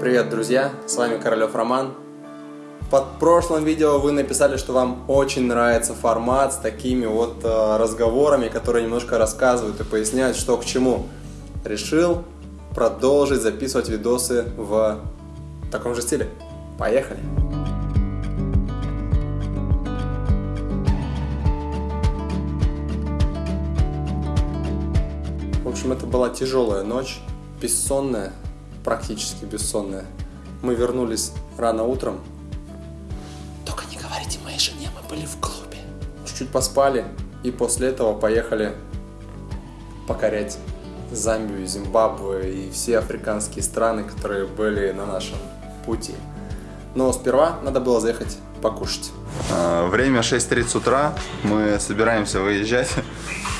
Привет, друзья! С вами Королев Роман. Под прошлым видео вы написали, что вам очень нравится формат с такими вот э, разговорами, которые немножко рассказывают и поясняют, что к чему. Решил продолжить записывать видосы в таком же стиле. Поехали! В общем, это была тяжелая ночь, бессонная, практически бессонная. Мы вернулись рано утром. Только не говорите моей жене, мы были в клубе. Чуть-чуть поспали и после этого поехали покорять Замбию, Зимбабве и все африканские страны, которые были на нашем пути. Но сперва надо было заехать покушать. А, Время 6.30 утра, мы собираемся выезжать.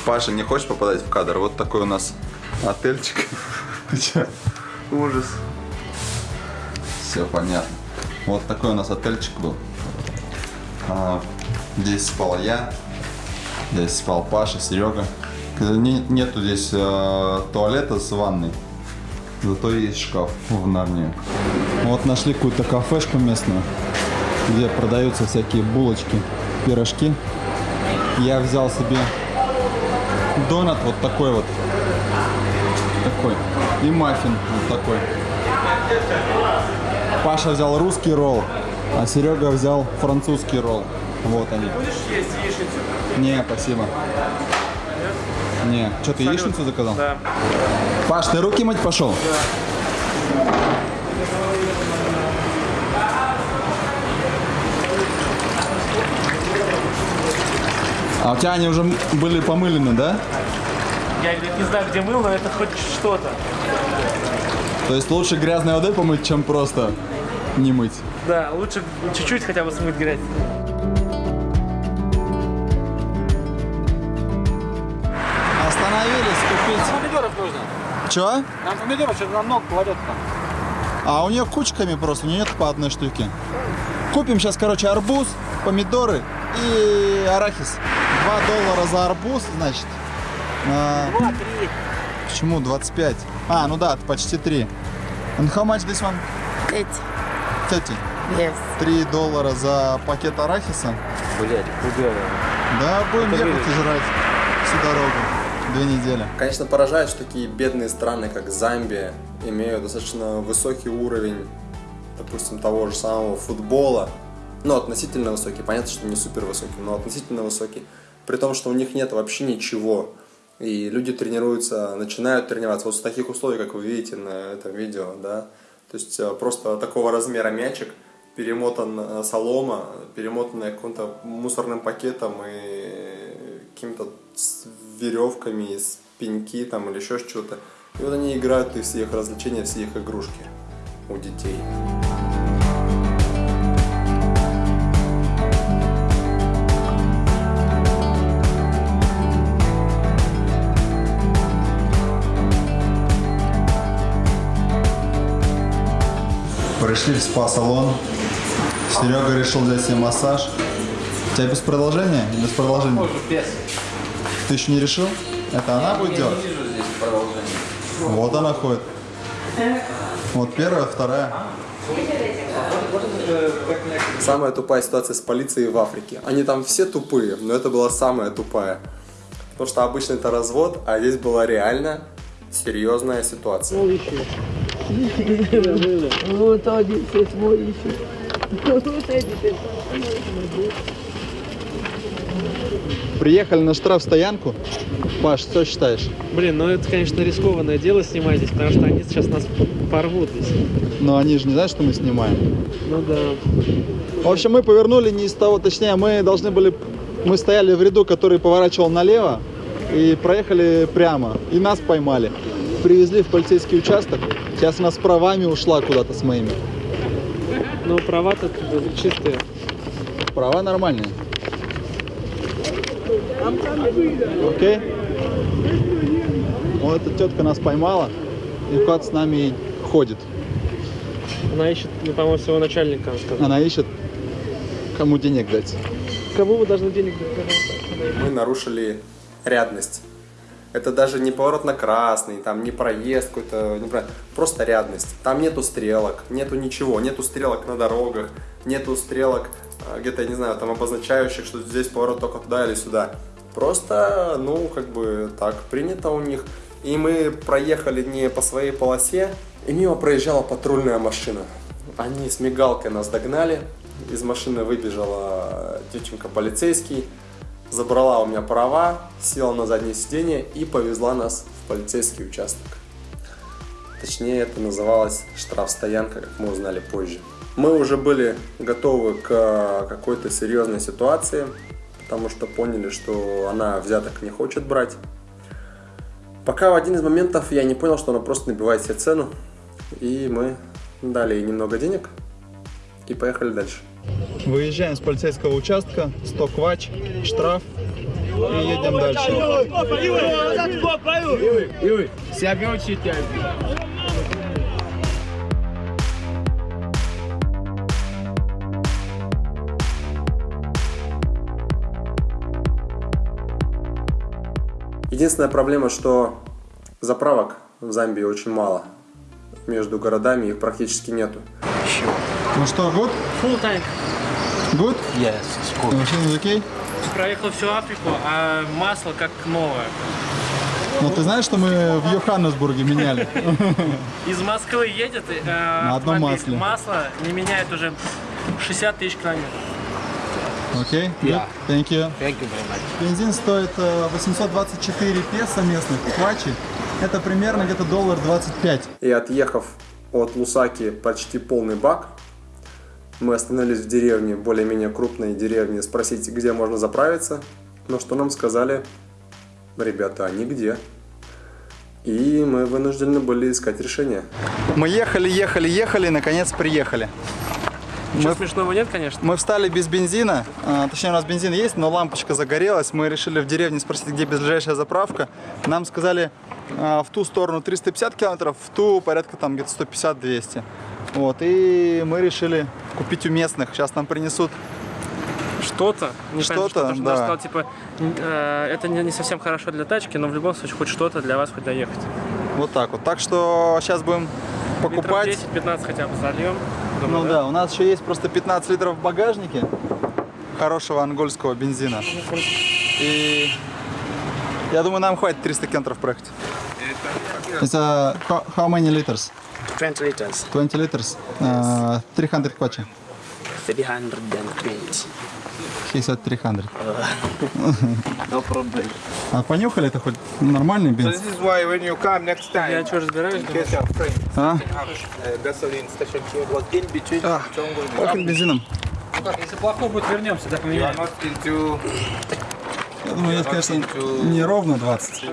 Паша не хочет попадать в кадр, вот такой у нас отельчик. Ужас. Все понятно. Вот такой у нас отельчик был. А, Здесь спал я, здесь спал Паша, Серега. Не- Нету здесь э, туалета с ванной, зато есть шкаф в Нарнии. Вот нашли какую-то кафешку местную, где продаются всякие булочки, пирожки. Я взял себе донат вот такой вот, такой, и маффин вот такой. Паша взял русский ролл, а Серега взял французский ролл. Вот они. Будешь есть яичницу? Не, спасибо. Не, что ты яичницу заказал? Да. Паш, ты руки мыть пошел? А у тебя они уже были помылены, да? Я говорит, не знаю, где мыл, но это хоть что-то. То есть лучше грязной водой помыть, чем просто не мыть. Да, лучше чуть-чуть хотя бы смыть грязь. Остановились купить. Помидоров нужно. Чё? Нам помидоров что-то намного кладет там. А у нее кучками просто, у нее нет по одной штуке. Купим сейчас, короче, арбуз, помидоры и арахис. 2 доллара за арбуз, значит. А, Два, три. почему 25? А, ну да, почти 3. And how much this one? Эти. 30. Yes. 3 доллара за пакет арахиса. Блять, пугало. Да, будем ехать выручка. и жрать всю дорогу. Две недели. Конечно, поражает, что такие бедные страны, как Замбия, имеют достаточно высокий уровень, допустим, того же самого футбола. Ну, относительно высокий. Понятно, что не супер высокий, но относительно высокий. При том, что у них нет вообще ничего. И люди тренируются, начинают тренироваться вот в таких условиях, как вы видите на этом видео, да. То есть э, просто такого размера мячик, перемотан э, солома, перемотанная каким-то мусорным пакетом и какими-то веревками, с пеньки там или еще что-то. И вот они играют, и все их развлечения, все их игрушки у детей. Пришли в спа-салон. Серега решил взять себе массаж. У тебя без продолжения? Без продолжения? без. Ты еще не решил? Это она будет делать? вижу здесь продолжение. Вот она ходит. Вот первая, вторая. Самая тупая ситуация с полицией в Африке. Они там все тупые, но это была самая тупая. Потому что обычно это развод, а здесь была реально серьезная ситуация. Вот один все эти ты. Приехали на штрафстоянку. Паш, что считаешь? Блин, ну это, конечно, рискованное дело снимать здесь, потому что они сейчас нас порвут здесь. Но они же не знают, что мы снимаем. Ну да. В общем, мы повернули не из того, точнее, мы должны были, мы стояли в ряду, который поворачивал налево, и проехали прямо, и нас поймали. Привезли в полицейский участок, сейчас она с правами ушла куда-то с моими. Ну права-то чистые. Права нормальные. Окей? Вот эта тетка нас поймала, и куда-то с нами ходит. Она ищет, ну, по-моему, своего начальника, сказал. Она ищет, кому денег дать. Кому вы должны денег дать? Мы нарушили рядность. Это даже не поворот на красный, там не проезд какой-то, не про- просто рядность. Там нету стрелок, нету ничего, нету стрелок на дорогах, нету стрелок а, где-то, я не знаю, там обозначающих, что здесь поворот только туда или сюда. Просто, ну, как бы так принято у них. И мы проехали не по своей полосе, и мимо проезжала патрульная машина. Они с мигалкой нас догнали, из машины выбежала тетенька полицейский, забрала у меня права, села на заднее сиденье и повезла нас в полицейский участок. Точнее, это называлось штрафстоянка, как мы узнали позже. Мы уже были готовы к какой-то серьезной ситуации, потому что поняли, что она взяток не хочет брать. Пока в один из моментов я не понял, что она просто набивает себе цену, и мы дали ей немного денег и поехали дальше. Выезжаем с полицейского участка, 100 квач, штраф и едем дальше. Единственная проблема, что заправок в Замбии очень мало. Между городами их практически нету. Ну что, good? Full tank. Good? Yes, it's. Machine is okay? Проехал всю Африку, а масло как новое. Ну ты знаешь, что мы в Йоханнесбурге меняли? Из Москвы едет, э, На одном масле. масло не меняет уже 60 тысяч километров. Окей? Good? Yeah. Thank you. Thank you very much. Бензин стоит э, 824 песо местных, квачи. Это примерно где-то доллар 25. И отъехав от Лусаки почти полный бак, мы остановились в деревне, более-менее крупной деревне, спросить, где можно заправиться. Но что нам сказали, ребята, а нигде. И мы вынуждены были искать решение. Мы ехали, ехали, ехали, и наконец приехали. Ничего Мы- смешного нет, конечно. Мы встали без бензина, а, точнее у нас бензин есть, но лампочка загорелась. Мы решили в деревне спросить, где ближайшая заправка. Нам сказали а, в ту сторону 350 километров, в ту порядка там где-то 150-200. Вот, и мы решили купить у местных. Сейчас нам принесут. Что-то. не Что-то, что да. Даша сказала, типа, э, это не, не совсем хорошо для тачки, но в любом случае хоть что-то для вас хоть доехать. Вот так вот. Так что сейчас будем покупать. Литров 10-15 хотя бы зальем. Ну Думаю, да, у нас еще есть просто 15 литров в багажнике хорошего ангольского бензина. И я думаю, нам хватит 300 километров проехать. Это how, how many liters? 20 liters, 20 liters? Uh, 300 квачи. 320. He said 300. No problem. А понюхали это хоть нормальный So бенз? this is why when you come next Я time, что разбираюсь, case friend А? uh, gasoline station here was in between Chongo and Пахнет бензином. Если плохой будет, вернемся, так into Я думаю, здесь, конечно, не ровно 20.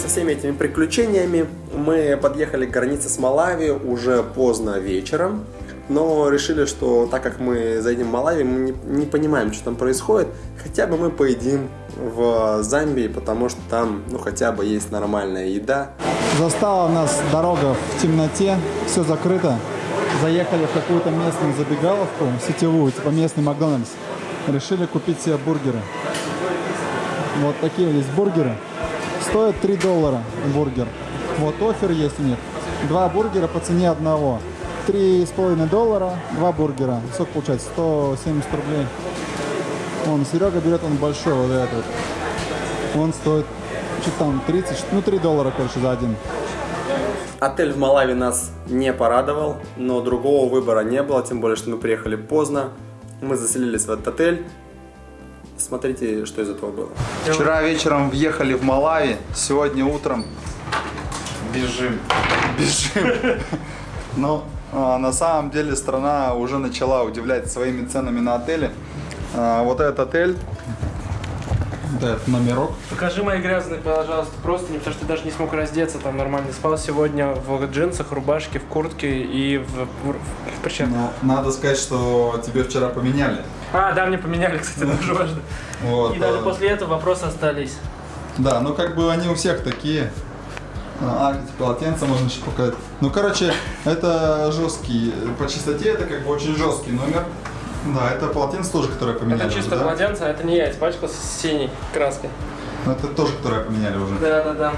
Со всеми этими приключениями мы подъехали к границе с Малави уже поздно вечером. Но решили, что так как мы заедем в Малави, мы не, не понимаем, что там происходит, хотя бы мы поедим в Замбии, потому что там, ну, хотя бы есть нормальная еда. Застала нас дорога в темноте, все закрыто. Заехали в какую-то местную забегаловку, сетевую, типа местный Макдональдс. Решили купить себе бургеры. Вот такие здесь бургеры. Стоят 3 доллара бургер. Вот офер есть у них. Два бургера по цене одного. Три с половиной доллара, два бургера. Сколько получается? 170 рублей. Вон, Серега берет он большой вот этот. Он стоит, что там, 30, ну 3 доллара, короче, за один. Отель в Малави нас не порадовал, но другого выбора не было, тем более, что мы приехали поздно. Мы заселились в этот отель. Смотрите, что из этого было. Вчера вечером въехали в Малави, сегодня утром бежим. Бежим. Но а, на самом деле страна уже начала удивлять своими ценами на отели. А, вот этот отель, этот номерок. Покажи мои грязные, пожалуйста, просто потому что ты даже не смог раздеться там нормально. Спал сегодня в джинсах, рубашке, в куртке и в, в, в перчатках. но надо сказать, что тебе вчера поменяли. А, да, мне поменяли, кстати, это тоже важно. Вот, И даже а, после этого вопросы остались. Да, ну как бы они у всех такие. А, эти полотенца можно еще показать. Ну, короче, это жесткий. По чистоте это как бы очень жесткий номер. Да, это полотенце тоже, которое поменяли. Это чисто уже, да? полотенце, а это не я, испачкался с синей краской. Ну, Это тоже, которое поменяли уже. Да, да, да.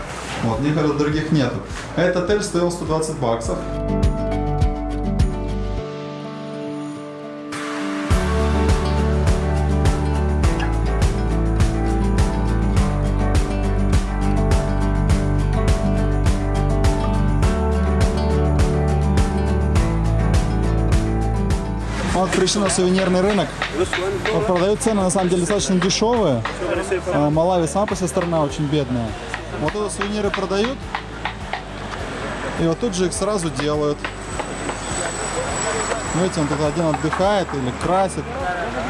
Вот, некоторых других нету. Этот отель стоил 120 баксов. Вот пришли на сувенирный рынок. Продают цены на самом деле достаточно дешевые. А, Малави сама по себе страна очень бедная. Вот это сувениры продают. И вот тут же их сразу делают. Видите, он тут один отдыхает или красит,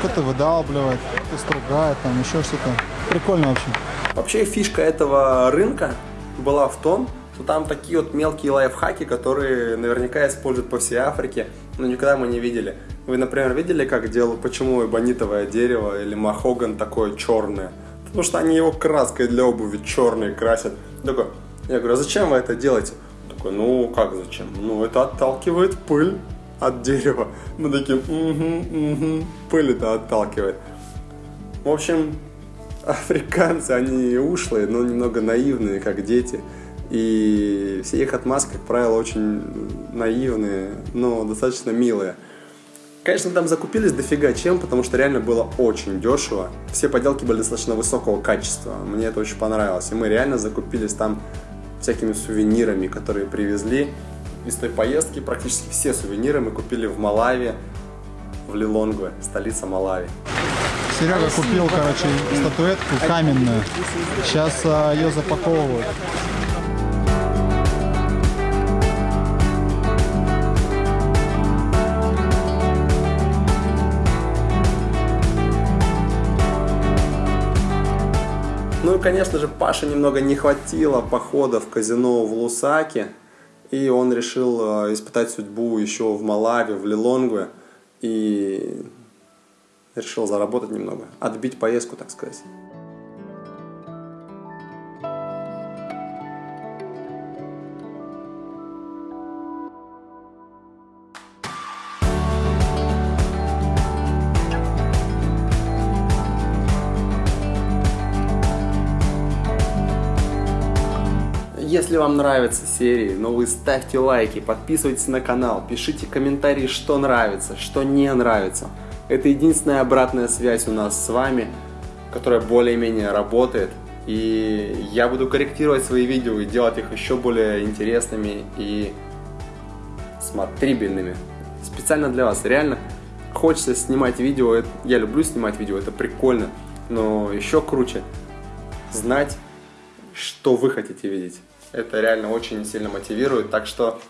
кто-то выдалбливает, кто-то стругает, там еще что-то. Прикольно вообще. Вообще фишка этого рынка была в том, что там такие вот мелкие лайфхаки, которые наверняка используют по всей Африке, но никогда мы не видели. Вы, например, видели, как делают, почему эбонитовое дерево или махоган такое черное? Потому что они его краской для обуви черной красят. Такой, я говорю, а зачем вы это делаете? Такой, ну как зачем? Ну это отталкивает пыль от дерева. Мы такие, угу, угу, пыль это отталкивает. В общем, африканцы, они ушлые, но немного наивные, как дети. И все их отмазки, как правило, очень наивные, но достаточно милые. Конечно, там закупились дофига чем, потому что реально было очень дешево. Все поделки были достаточно высокого качества. Мне это очень понравилось. И мы реально закупились там всякими сувенирами, которые привезли. Из той поездки практически все сувениры мы купили в Малави, в Лилонгве, столица Малави. Серега купил, короче, статуэтку каменную. Сейчас ее запаковывают. Конечно же, Паше немного не хватило похода в казино в Лусаке, и он решил э, испытать судьбу еще в Малави, в Лилонгве, и решил заработать немного, отбить поездку, так сказать. Если вам нравятся серии, но вы ставьте лайки, подписывайтесь на канал, пишите комментарии, что нравится, что не нравится. Это единственная обратная связь у нас с вами, которая более-менее работает. И я буду корректировать свои видео и делать их еще более интересными и смотрибельными. Специально для вас. Реально хочется снимать видео. Я люблю снимать видео, это прикольно. Но еще круче знать, что вы хотите видеть. Это реально очень сильно мотивирует. Так что